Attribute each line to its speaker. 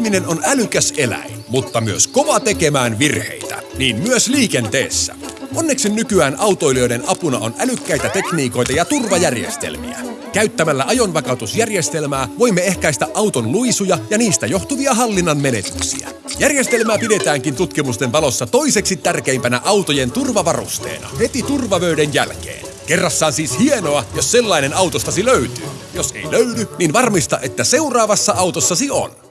Speaker 1: Ihminen on älykäs eläin, mutta myös kova tekemään virheitä, niin myös liikenteessä. Onneksi nykyään autoilijoiden apuna on älykkäitä tekniikoita ja turvajärjestelmiä. Käyttämällä ajonvakautusjärjestelmää voimme ehkäistä auton luisuja ja niistä johtuvia hallinnan menetyksiä. Järjestelmää pidetäänkin tutkimusten valossa toiseksi tärkeimpänä autojen turvavarusteena, heti turvavöiden jälkeen. Kerrassaan siis hienoa, jos sellainen autostasi löytyy. Jos ei löydy, niin varmista, että seuraavassa autossasi on.